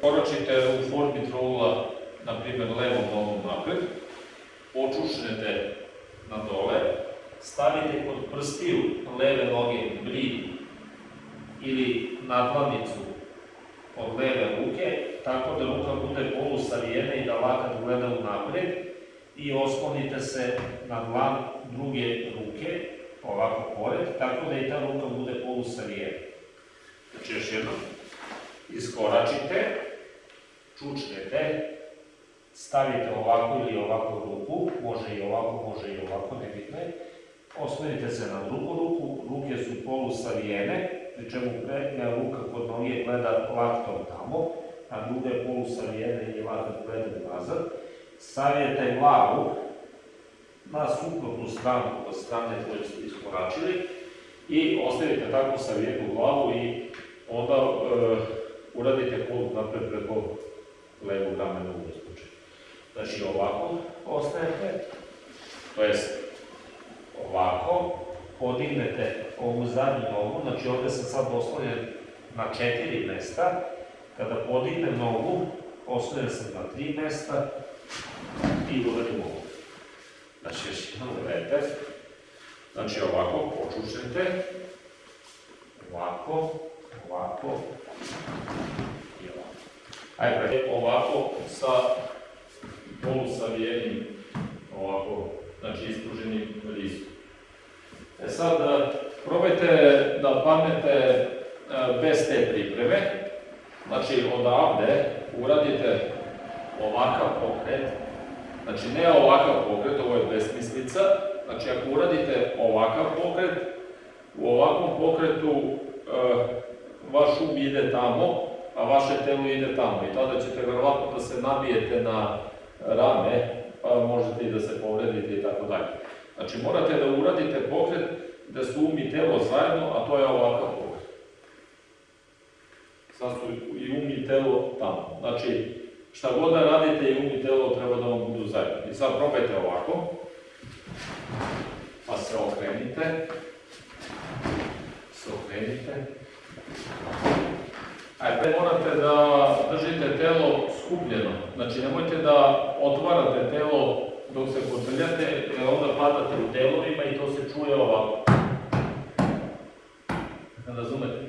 koračite u formi trougla, na primjer levom nogom napred, počušnete na dole, stavite kod prstiju leve noge brid ili nadlanicu od leve ruke, tako da ruka bude polusavijena i da lakat gleda napred i oslonite se na dlan druge ruke, ovako pored, tako da i ta ruka bude polusavijena. Znači još jednom, iskoračite, čučnete, stavite ovako ili ovako ruku, može i ovako, može i ovako, nebitno je, oslonite se na drugu ruku, ruke su polusavijene, pri čemu prednja ruka kod noge gleda laktom tamo, a druga je polusavijena i lakat gleda nazad, savijete glavu na suprotnu stranu od strane koje ste iskoračili i ostavite tako savijenu glavu i onda e, uradite kolut napred preko levog ramena u slučaju. Znači ovako ostajete, to jest ovako, podignete ovu zadnju nogu, znači ovde sam sad oslonjen na četiri mesta, kada podignem nogu, oslonjen sam na tri mesta i uradim ovo. Znači još jedan gledajte, znači ovako počušete, ovako, ovako. Ajde, ovako sa polusavijenim, ovako, znači ispruženim listom. E sad, probajte da padnete e, bez te pripreme, znači odavde uradite ovakav pokret, znači ne ovakav pokret, ovo je besmislica, znači ako uradite ovakav pokret, u ovakvom pokretu e, vaš um ide tamo, a vaše telo ide tamo i tada ćete verovatno da se nabijete na rame, pa možete i da se povredite i tako dalje. Znači morate da uradite pokret da su um i telo zajedno, a to je ovakav pokret. Sad su i um i telo tamo. Znači, šta god da radite i um i telo treba da vam budu zajedno. I sad probajte ovako, pa se okrenite, se okrenite. Ajde, morate da držite telo skupljeno. Znači, nemojte da otvarate telo dok se kotrljate, jer onda padate u delovima i to se čuje ovako. Razumete?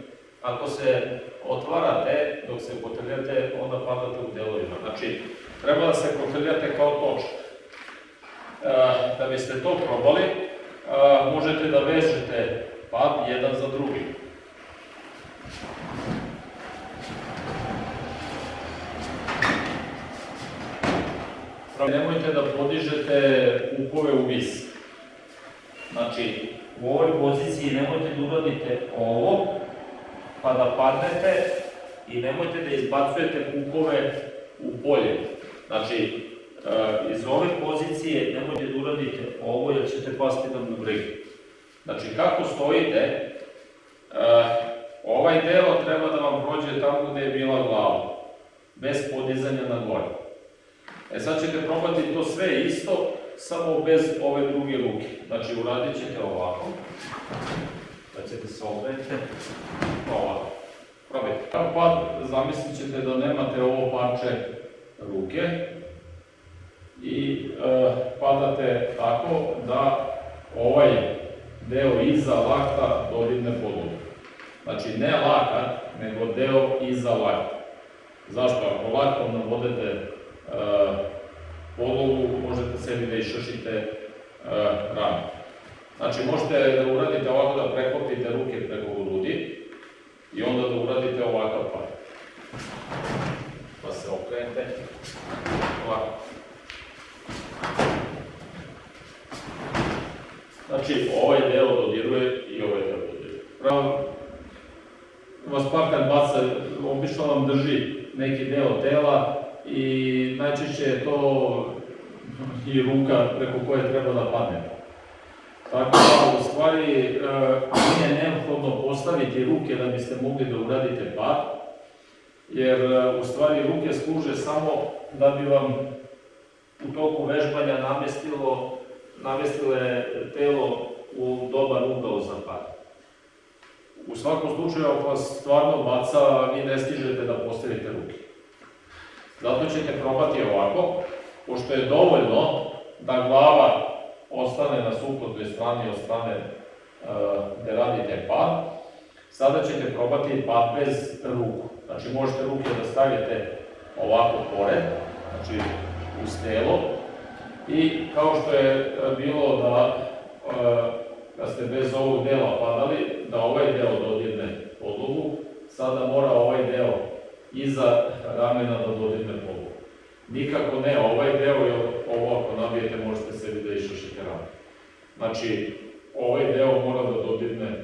Ako se otvarate dok se kotrljate, onda padate u delovima. Znači, treba da se kotrljate kao točka. E, da biste to probali, e, možete da vežete pad jedan za drugim. Nemojte da podižete upove u vis. Znači, u ovoj poziciji nemojte da uradite ovo, pa da padnete i nemojte da izbacujete kupove u polje. Znači, e, iz ove pozicije nemojte da uradite ovo jer ćete pasti na bubregi. Znači, kako stojite, e, ovaj deo treba da vam prođe tamo gde je bila glava, bez podizanja na gore. E sad ćete probati to sve isto, samo bez ove druge ruke. Znači, uradit ćete ovako, da ćete se okrenite, ovako. Probajte. Pad, zamislit ćete da nemate ovo parče ruke i e, padate tako da ovaj deo iza lakta dodigne podu. Znači, ne lakat, nego deo iza lakta. Zašto? Ako laktom navodete e, podlogu, možete sebi da išršite e, rame. Znači, možete da uradite ovako da preklopite ruke preko grudi i onda da uradite ovakav pad. Pa se okrenete ovako. Znači, ovaj deo dodiruje i ovaj deo dodiruje. Pravo, vas parkan baca, obično vam drži neki deo tela, i najčešće je to i ruka preko koje treba da padne. Tako da, u stvari, e, nije neophodno postaviti ruke da biste mogli da uradite pad, jer e, u stvari ruke služe samo da bi vam u toku vežbanja namestilo, namestile telo u dobar ugao za pad. U svakom slučaju, ako vas stvarno baca, vi ne stižete da postavite ruke. Zato ćete probati ovako, pošto je dovoljno da glava ostane na suprotnoj strani od strane e, gde radite pad, sada ćete probati pad bez ruku. Znači možete ruke da stavite ovako pored, znači uz telo, i kao što je e, bilo da e, kad ste bez ovog dela padali, da ovaj deo dodirne podlogu, sada mora ovaj deo iza ramena da dodirne podlogu. Nikako ne ovaj deo, jer ovo ako nabijete možete sebi da išašite rame. Znači, ovaj deo mora da dodirne